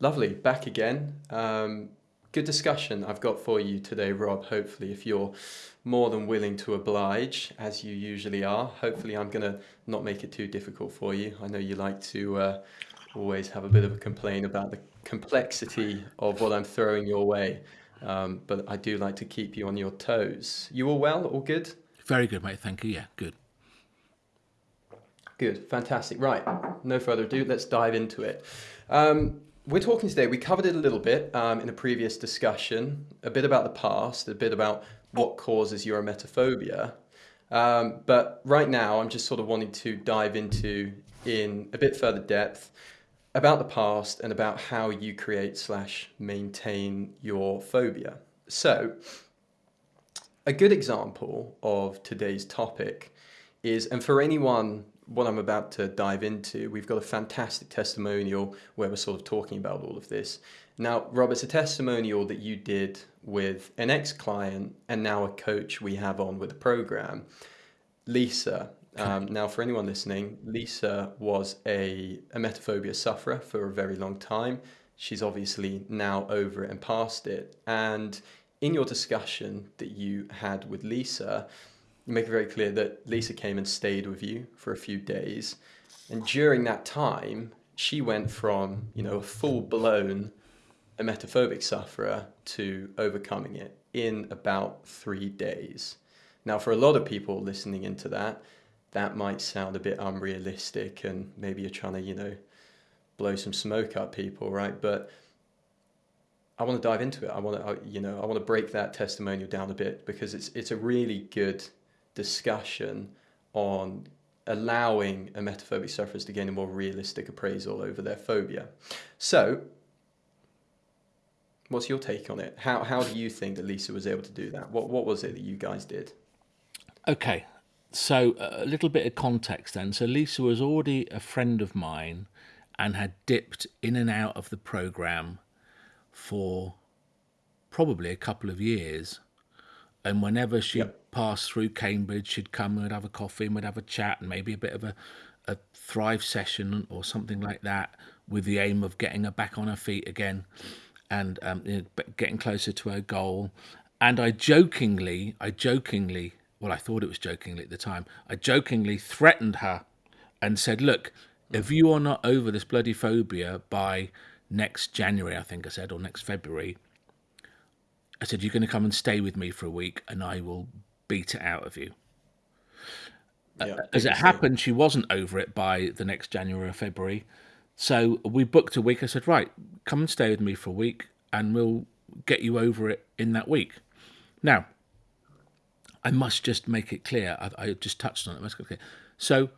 Lovely, back again. Um, good discussion I've got for you today, Rob. Hopefully, if you're more than willing to oblige, as you usually are, hopefully, I'm going to not make it too difficult for you. I know you like to uh, always have a bit of a complaint about the complexity of what I'm throwing your way, um, but I do like to keep you on your toes. You all well? All good? Very good, mate. Thank you. Yeah, good. Good, fantastic. Right, no further ado, let's dive into it. Um, we're talking today, we covered it a little bit um, in a previous discussion, a bit about the past, a bit about what causes your emetophobia. Um, but right now, I'm just sort of wanting to dive into in a bit further depth about the past and about how you create slash maintain your phobia. So, a good example of today's topic is, and for anyone what I'm about to dive into, we've got a fantastic testimonial where we're sort of talking about all of this. Now, Rob, it's a testimonial that you did with an ex-client and now a coach we have on with the program, Lisa. Um, now, for anyone listening, Lisa was a a emetophobia sufferer for a very long time. She's obviously now over it and past it. And in your discussion that you had with Lisa, you make it very clear that Lisa came and stayed with you for a few days. And during that time, she went from, you know, a full blown emetophobic sufferer to overcoming it in about three days. Now, for a lot of people listening into that, that might sound a bit unrealistic and maybe you're trying to, you know, blow some smoke up people, right? But I want to dive into it. I want to, uh, you know, I want to break that testimonial down a bit because it's it's a really good discussion on allowing a emetophobic sufferers to gain a more realistic appraisal over their phobia. So, what's your take on it? How, how do you think that Lisa was able to do that? What, what was it that you guys did? Okay, so uh, a little bit of context then. So, Lisa was already a friend of mine and had dipped in and out of the program for probably a couple of years. And whenever she yep pass through Cambridge, she'd come and we'd have a coffee and we'd have a chat and maybe a bit of a, a thrive session or something like that with the aim of getting her back on her feet again and um, you know, getting closer to her goal. And I jokingly, I jokingly, well, I thought it was jokingly at the time, I jokingly threatened her and said, look, if you are not over this bloody phobia by next January, I think I said, or next February, I said, you're going to come and stay with me for a week and I will beat it out of you. Yeah, uh, As it happened, she wasn't over it by the next January or February. So we booked a week. I said, right, come and stay with me for a week and we'll get you over it in that week. Now, I must just make it clear. I, I just touched on it. Must it clear. So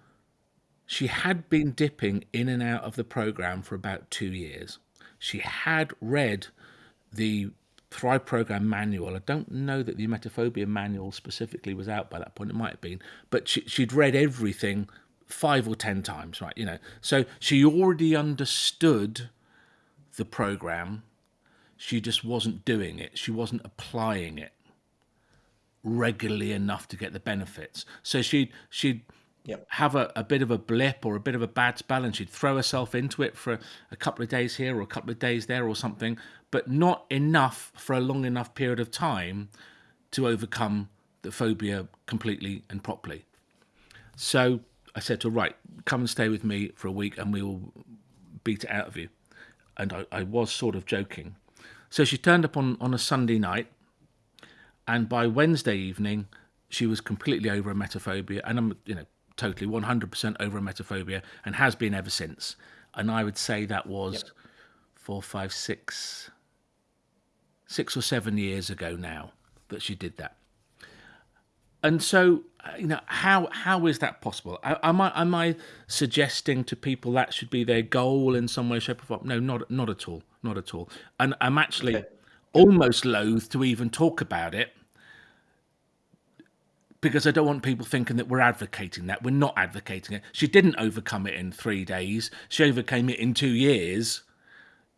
she had been dipping in and out of the program for about two years. She had read the Thrive Program manual. I don't know that the emetophobia manual specifically was out by that point. It might have been, but she, she'd read everything five or ten times, right? You know, so she already understood the program. She just wasn't doing it. She wasn't applying it regularly enough to get the benefits. So she'd she'd yep. have a, a bit of a blip or a bit of a bad spell and she'd throw herself into it for a, couple of days here or a couple of days there or something but not enough for a long enough period of time to overcome the phobia completely and properly. So I said to her, right, come and stay with me for a week and we will beat it out of you. And I, I was sort of joking. So she turned up on, on a Sunday night, and by Wednesday evening, she was completely over emetophobia, and I'm, you know, totally 100% over emetophobia, and has been ever since. And I would say that was yep. four, five, six, six or seven years ago now that she did that. And so, you know, how how is that possible? Am I am I suggesting to people that should be their goal in some way, shape, or form? No, not not at all, not at all. And I'm actually okay. almost loath to even talk about it because I don't want people thinking that we're advocating that. We're not advocating it. She didn't overcome it in three days. She overcame it in two years.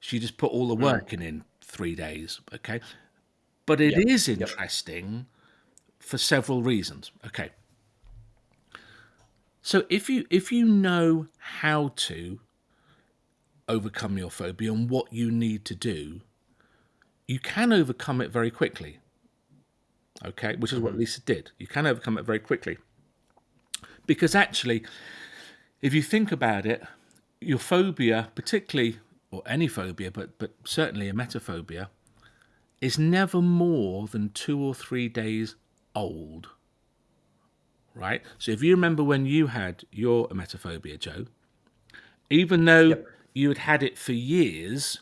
She just put all the hmm. work in in three days. Okay. But it yep. is interesting yep. for several reasons. Okay. So if you if you know how to overcome your phobia and what you need to do, you can overcome it very quickly. Okay, which is what Lisa did. You can overcome it very quickly. Because actually, if you think about it, your phobia, particularly, or any phobia, but, but certainly a emetophobia, is never more than two or three days old. Right? So if you remember when you had your emetophobia, Joe, even though yep. you had had it for years,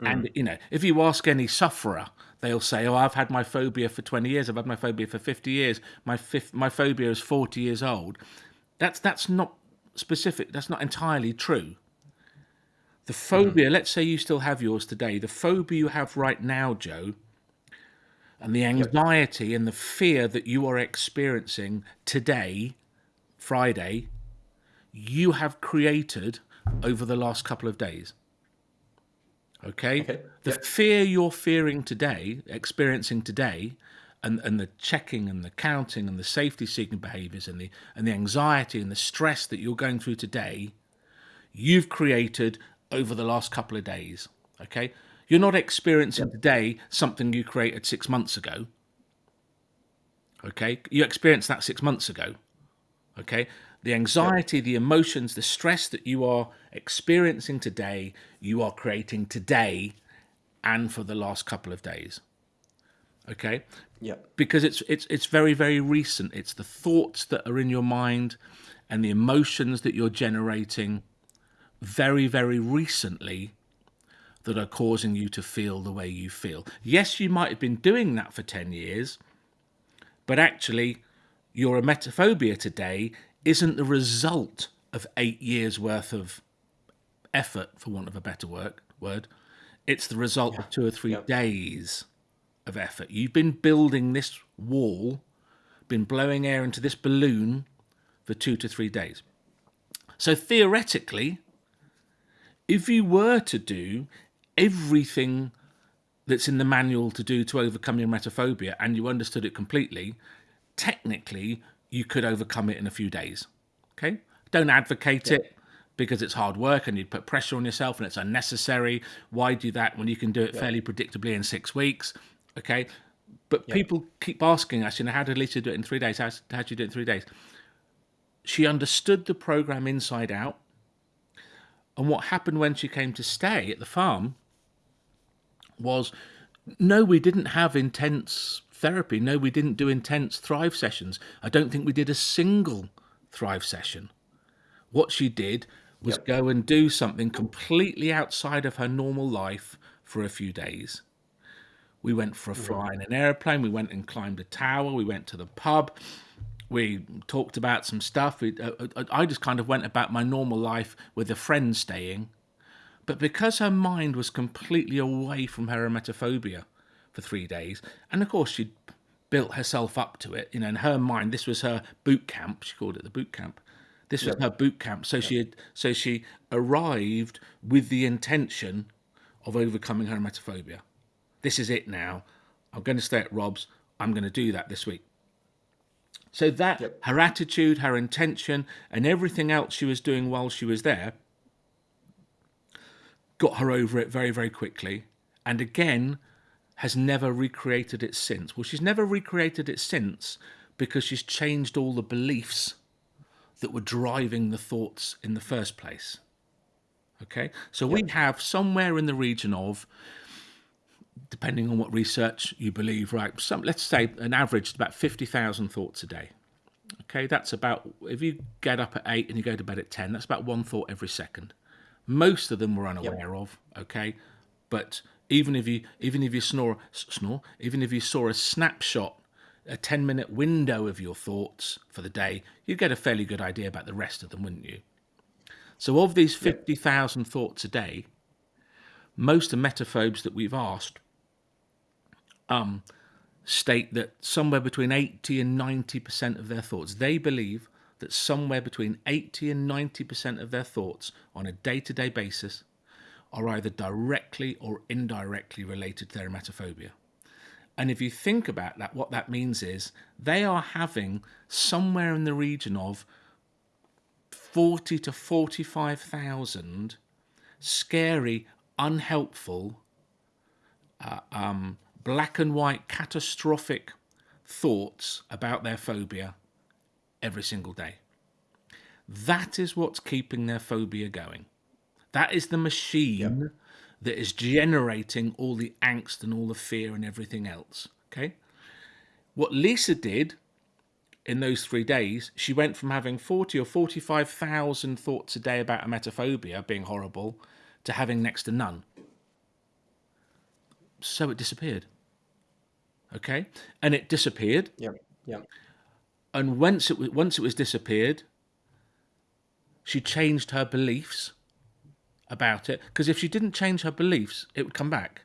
mm. and you know, if you ask any sufferer, they'll say, "Oh, I've had my phobia for 20 years. I've had my phobia for 50 years. My fifth, my phobia is 40 years old." That's that's not specific. That's not entirely true. The phobia, mm. let's say you still have yours today, the phobia you have right now, Joe, and the anxiety yep. and the fear that you are experiencing today, Friday, you have created over the last couple of days. Okay? okay. The yep. fear you're fearing today, experiencing today, and, and the checking and the counting and the safety seeking behaviors and the and the anxiety and the stress that you're going through today, you've created over the last couple of days. Okay? You're not experiencing yep. today something you created six months ago. Okay? You experienced that six months ago. Okay? The anxiety, yep. the emotions, the stress that you are experiencing today, you are creating today and for the last couple of days. Okay? Yeah. Because it's it's it's very very recent. It's the thoughts that are in your mind and the emotions that you're generating very, very recently that are causing you to feel the way you feel. Yes, you might have been doing that for 10 years, but actually, your emetophobia today isn't the result of eight years worth of effort, for want of a better work, word. It's the result yeah. of two or three yep. days of effort. You've been building this wall, been blowing air into this balloon for two to three days. So theoretically, if you were to do everything that's in the manual to do to overcome your emetophobia and you understood it completely, technically you could overcome it in a few days. Okay? Don't advocate yeah. it because it's hard work and you'd put pressure on yourself and it's unnecessary. Why do that when you can do it yeah. fairly predictably in six weeks? Okay? But yeah. people keep asking us, you know, how did Lisa do it in three days? How, how did you do it in three days? She understood the program inside out and what happened when she came to stay at the farm was no, we didn't have intense therapy. No, we didn't do intense Thrive sessions. I don't think we did a single Thrive session. What she did was yep. go and do something completely outside of her normal life for a few days. We went for a fly in an airplane. We went and climbed a tower. We went to the pub we talked about some stuff. We, uh, uh, I just kind of went about my normal life with a friend staying. But because her mind was completely away from her emetophobia for three days, and of course she'd built herself up to it, you know, in her mind, this was her boot camp. She called it the boot camp. This was yep. her boot camp. So yep. she had, so she arrived with the intention of overcoming her emetophobia. This is it now. I'm going to stay at Rob's. I'm going to do that this week. So that yep. her attitude, her intention, and everything else she was doing while she was there got her over it very, very quickly. And again, has never recreated it since. Well, she's never recreated it since because she's changed all the beliefs that were driving the thoughts in the first place. Okay, so we have somewhere in the region of depending on what research you believe, right? Some, let's say an average about 50,000 thoughts a day. Okay, that's about, if you get up at 8 and you go to bed at 10, that's about one thought every second. Most of them we're unaware of, okay? But even if you even if you snore snore, even if you saw a snapshot, a 10 minute window of your thoughts for the day, you'd get a fairly good idea about the rest of them, wouldn't you? So of these 50,000 yep. thoughts a day, most of the emetophobes that we've asked um, state that somewhere between 80 and 90% of their thoughts, they believe that somewhere between 80 and 90% of their thoughts on a day to day basis are either directly or indirectly related to their emetophobia. And if you think about that, what that means is they are having somewhere in the region of 40 to 45,000 scary, unhelpful, uh, um, black and white, catastrophic thoughts about their phobia every single day. That is what's keeping their phobia going. That is the machine yep. that is generating all the angst and all the fear and everything else. Okay? What Lisa did in those three days, she went from having 40 or 45,000 thoughts a day about emetophobia being horrible to having next to none. So it disappeared. Okay? And it disappeared. Yeah. Yeah. And once it was, once it was disappeared, she changed her beliefs about it. Because if she didn't change her beliefs, it would come back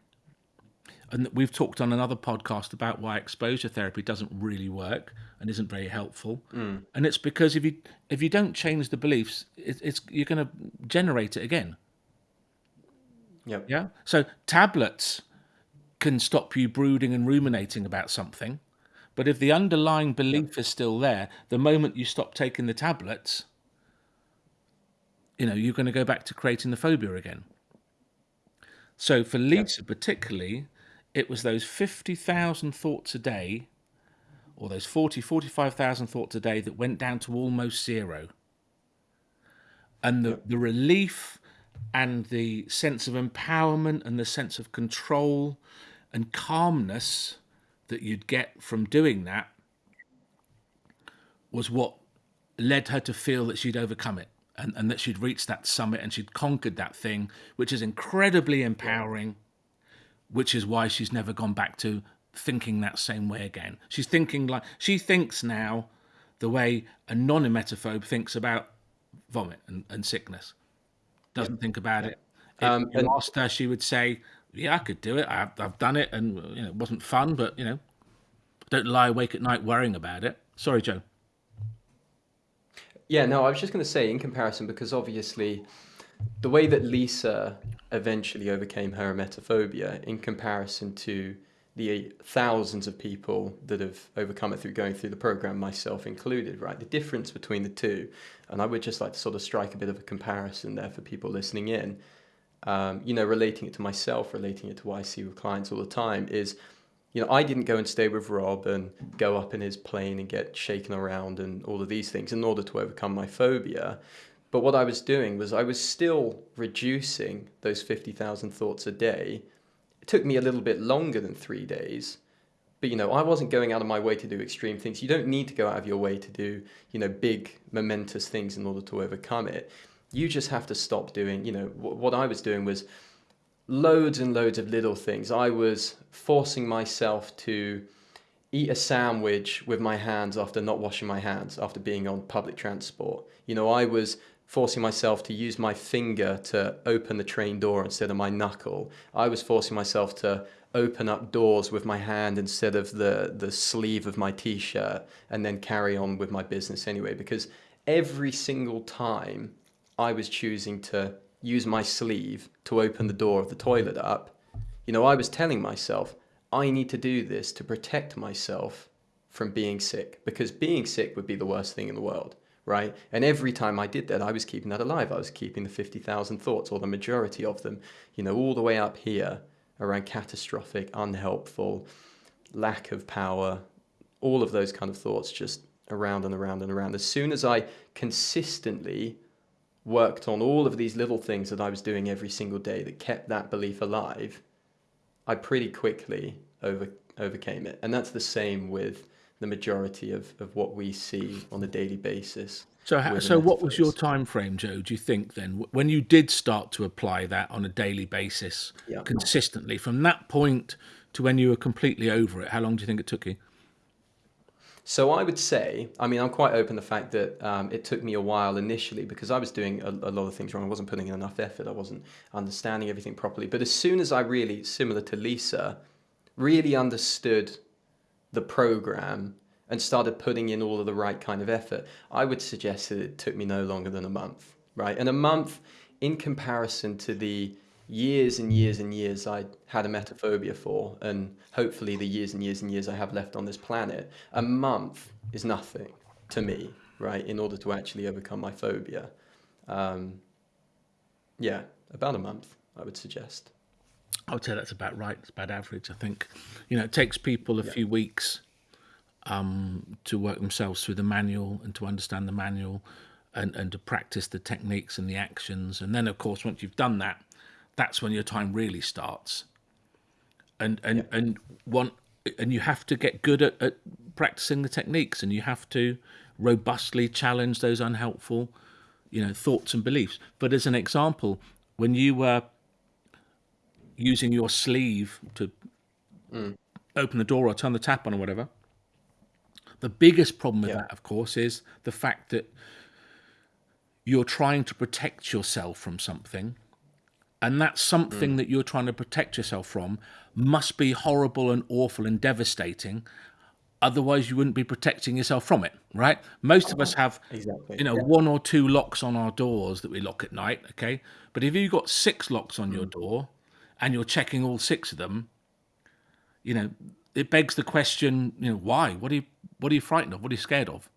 and we've talked on another podcast about why exposure therapy doesn't really work and isn't very helpful. Mm. And it's because if you if you don't change the beliefs, it, it's you're going to generate it again. Yep. Yeah. So tablets can stop you brooding and ruminating about something, but if the underlying belief yep. is still there, the moment you stop taking the tablets, you know you're going to go back to creating the phobia again. So for Lisa yep. particularly, it was those 50,000 thoughts a day, or those 40, 45,000 thoughts a day that went down to almost zero. And the, the relief and the sense of empowerment and the sense of control and calmness that you'd get from doing that was what led her to feel that she'd overcome it and, and that she'd reached that summit and she'd conquered that thing, which is incredibly empowering which is why she's never gone back to thinking that same way again. She's thinking like she thinks now the way a non-emetophobe thinks about vomit and, and sickness. Doesn't think about it. If um, you asked her, she would say, "Yeah, I could do it. I've, I've done it, and you know, it wasn't fun, but you know, don't lie awake at night worrying about it." Sorry, Joe. Yeah, no, I was just going to say in comparison because obviously the way that Lisa eventually overcame her emetophobia in comparison to the thousands of people that have overcome it through going through the program, myself included, right? The difference between the two, and I would just like to sort of strike a bit of a comparison there for people listening in, um, you know, relating it to myself, relating it to what I see with clients all the time is, you know, I didn't go and stay with Rob and go up in his plane and get shaken around and all of these things in order to overcome my phobia. But what I was doing was I was still reducing those 50,000 thoughts a day. It took me a little bit longer than three days. But, you know, I wasn't going out of my way to do extreme things. You don't need to go out of your way to do, you know, big, momentous things in order to overcome it. You just have to stop doing, you know, what I was doing was loads and loads of little things. I was forcing myself to eat a sandwich with my hands after not washing my hands after being on public transport. You know, I was forcing myself to use my finger to open the train door instead of my knuckle. I was forcing myself to open up doors with my hand instead of the, the sleeve of my t shirt and then carry on with my business anyway. Because every single time I was choosing to use my sleeve to open the door of the toilet up, you know, I was telling myself, I need to do this to protect myself from being sick because being sick would be the worst thing in the world right? And every time I did that, I was keeping that alive. I was keeping the 50,000 thoughts, or the majority of them, you know, all the way up here around catastrophic, unhelpful, lack of power, all of those kind of thoughts just around and around and around. As soon as I consistently worked on all of these little things that I was doing every single day that kept that belief alive, I pretty quickly over, overcame it. And that's the same with the majority of, of what we see on a daily basis. So, so what was your time frame, Joe? Do you think then, when you did start to apply that on a daily basis yeah. consistently, from that point to when you were completely over it, how long do you think it took you? So I would say, I mean, I'm quite open the fact that um, it took me a while initially because I was doing a, a, lot of things wrong. I wasn't putting in enough effort. I wasn't understanding everything properly. But as soon as I really, similar to Lisa, really understood the program and started putting in all of the right kind of effort, I would suggest that it took me no longer than a month, right? And a month in comparison to the years and years and years I had emetophobia for, and hopefully the years and years and years I have left on this planet, a month is nothing to me, right? In order to actually overcome my phobia. Um, yeah, about a month, I would suggest. I would say that's about right. It's about average. I think, you know, it takes people a yeah. few weeks um, to work themselves through the manual and to understand the manual and, and to practice the techniques and the actions. And then, of course, once you've done that, that's when your time really starts. And and yeah. and one and you have to get good at, at practicing the techniques, and you have to robustly challenge those unhelpful, you know, thoughts and beliefs. But as an example, when you were using your sleeve to mm. open the door or turn the tap on or whatever. The biggest problem with yeah. that, of course, is the fact that you're trying to protect yourself from something. And that something mm. that you're trying to protect yourself from must be horrible and awful and devastating. Otherwise, you wouldn't be protecting yourself from it, right? Most of us have, exactly. you know, yeah. one or two locks on our doors that we lock at night, okay? But if you've got six locks on mm. your door, and you're checking all six of them, you know, it begs the question, you know, why? What are you what are you frightened of? What are you scared of?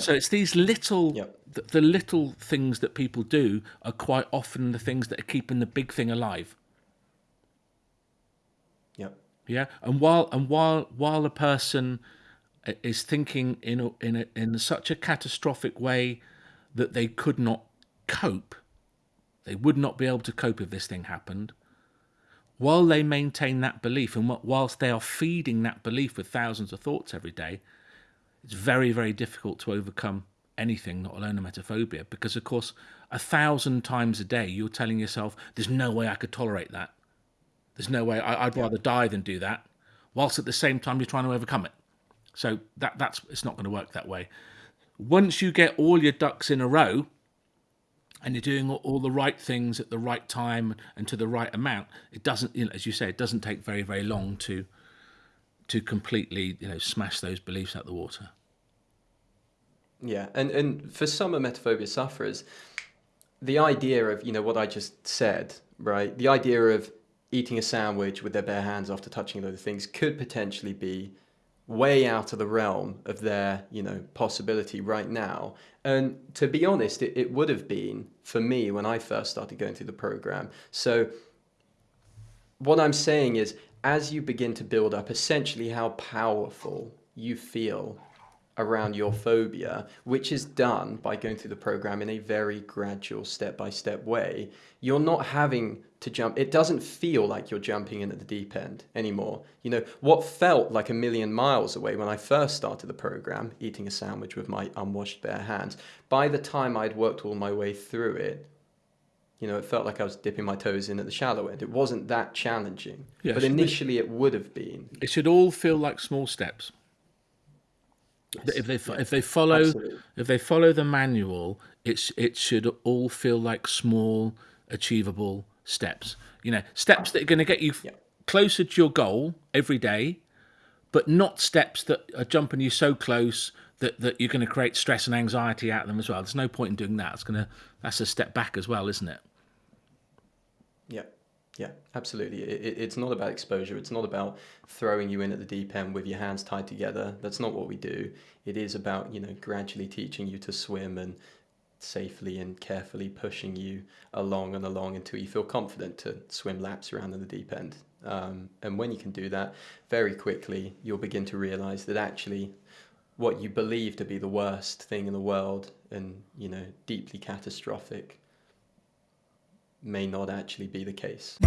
So it's these little the, the, little things that people do are quite often the things that are keeping the big thing alive. Yep. Yeah. And while and while while a person is thinking in a, in a, in such a catastrophic way that they could not cope, they would not be able to cope if this thing happened while they maintain that belief and whilst they are feeding that belief with thousands of thoughts every day, it's very, very difficult to overcome anything, not alone emetophobia, because of course, a thousand times a day you're telling yourself, there's no way I could tolerate that. There's no way I, would rather die than do that, whilst at the same time you're trying to overcome it. So that that's it's not going to work that way. Once you get all your ducks in a row, and you're doing all the right things at the right time and to the right amount, it doesn't, you know, as you say, it doesn't take very, very long to to completely, you know, smash those beliefs out the water. Yeah, and and for some emetophobia sufferers, the idea of you know what I just said, right? The idea of eating a sandwich with their bare hands after touching of things could potentially be way out of the realm of their you know possibility right now and to be honest it, it would have been for me when i first started going through the program so what i'm saying is as you begin to build up essentially how powerful you feel around your phobia, which is done by going through the program in a very gradual step by step way, you're not having to jump. It doesn't feel like you're jumping in at the deep end anymore. You know, what felt like a million miles away when I first started the program, eating a sandwich with my unwashed bare hands, by the time I'd worked all my way through it, you know, it felt like I was dipping my toes in at the shallow end. It wasn't that challenging, yeah, but initially it would have been. It should all feel like small steps. Yes. If they yes. if they follow Absolutely. if they follow the manual, it's it should all feel like small, achievable steps. You know, steps that are going to get you yeah. closer to your goal every day, but not steps that are jumping you so close that, that you're going to create stress and anxiety out of them as well. There's no point in doing that. It's going to that's a step back as well, isn't it? Yeah. Absolutely. It, it's not about exposure. It's not about throwing you in at the deep end with your hands tied together. That's not what we do. It is about, you know, gradually teaching you to swim and safely and carefully pushing you along and along until you feel confident to swim laps around in the deep end. Um, and when you can do that, very quickly, you'll begin to realize that actually what you believe to be the worst thing in the world and, you know, deeply catastrophic may not actually be the case.